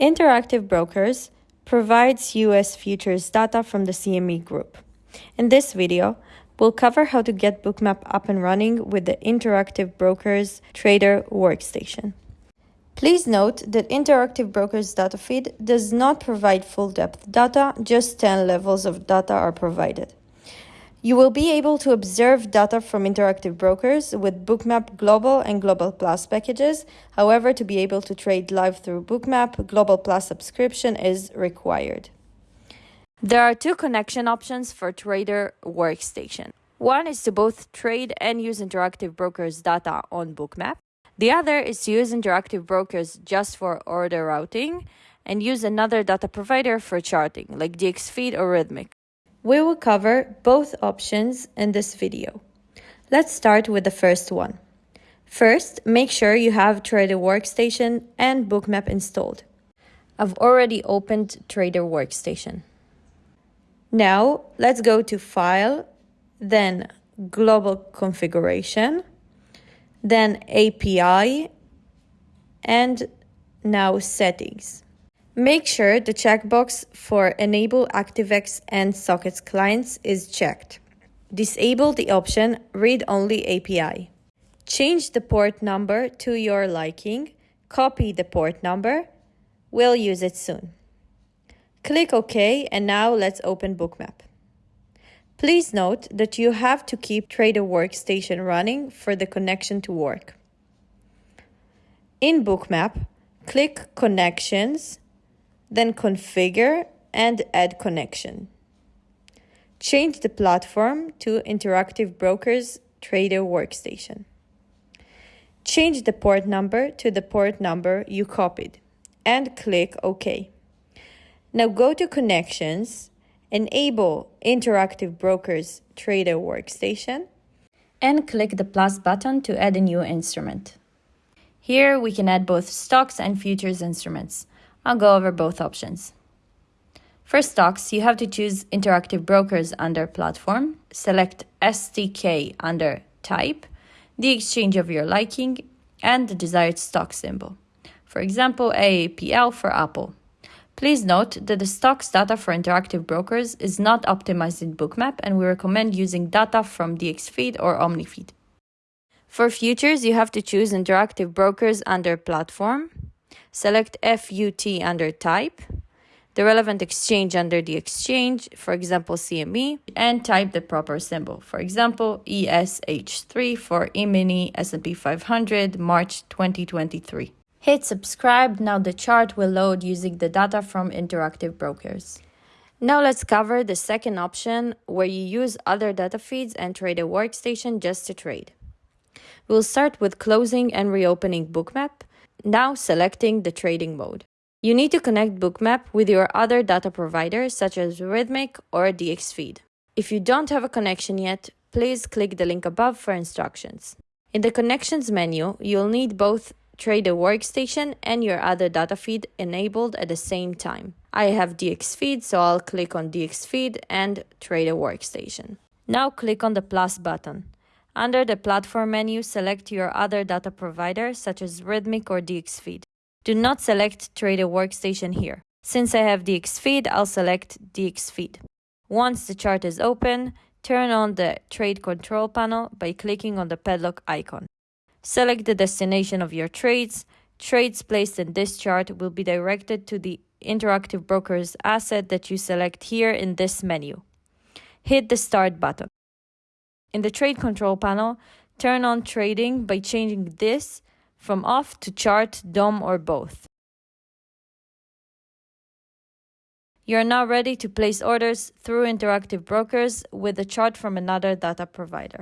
Interactive Brokers provides US futures data from the CME Group. In this video, we'll cover how to get Bookmap up and running with the Interactive Brokers Trader Workstation. Please note that Interactive Brokers data feed does not provide full depth data, just 10 levels of data are provided. You will be able to observe data from interactive brokers with Bookmap Global and Global Plus packages. However, to be able to trade live through Bookmap, Global Plus subscription is required. There are two connection options for Trader Workstation. One is to both trade and use interactive brokers data on Bookmap. The other is to use interactive brokers just for order routing and use another data provider for charting, like DXFeed or Rithmic. We will cover both options in this video. Let's start with the first one. First, make sure you have Trader Workstation and Bookmap installed. I've already opened Trader Workstation. Now, let's go to File, then Global Configuration, then API, and now Settings. Make sure the checkbox for Enable ActiveX and Sockets clients is checked. Disable the option Read Only API. Change the port number to your liking. Copy the port number. We'll use it soon. Click OK and now let's open Bookmap. Please note that you have to keep Trader Workstation running for the connection to work. In Bookmap, click Connections then configure and add connection. Change the platform to Interactive Brokers Trader Workstation. Change the port number to the port number you copied and click OK. Now go to Connections, enable Interactive Brokers Trader Workstation, and click the plus button to add a new instrument. Here we can add both stocks and futures instruments. I'll go over both options. For stocks, you have to choose Interactive Brokers under Platform, select STK under Type, the exchange of your liking, and the desired stock symbol. For example, AAPL for Apple. Please note that the stocks data for interactive brokers is not optimized in Bookmap and we recommend using data from DXFeed or OmniFeed. For futures, you have to choose interactive brokers under platform, Select FUT under type, the relevant exchange under the exchange, for example CME, and type the proper symbol. For example, ESH3 for E-mini S&P 500 March 2023. Hit subscribe, now the chart will load using the data from Interactive Brokers. Now let's cover the second option where you use other data feeds and Trader Workstation just to trade. We'll start with closing and reopening Bookmap now selecting the trading mode. You need to connect Bookmap with your other data providers such as Rithmic or DXFeed. If you don't have a connection yet, please click the link above for instructions. In the Connections menu, you'll need both Trader Workstation and your other data feed enabled at the same time. I have DXFeed, so I'll click on DXFeed and Trader Workstation. Now click on the plus button. Under the platform menu, select your other data provider such as Rithmic or DXFeed. Do not select Trader Workstation here. Since I have DXFeed, I'll select DXFeed. Once the chart is open, turn on the Trade Control panel by clicking on the padlock icon. Select the destination of your trades. Trades placed in this chart will be directed to the Interactive Brokers asset that you select here in this menu. Hit the Start button. In the Trade Control panel, turn on trading by changing this from off to chart, DOM, or both. You are now ready to place orders through interactive brokers with a chart from another data provider.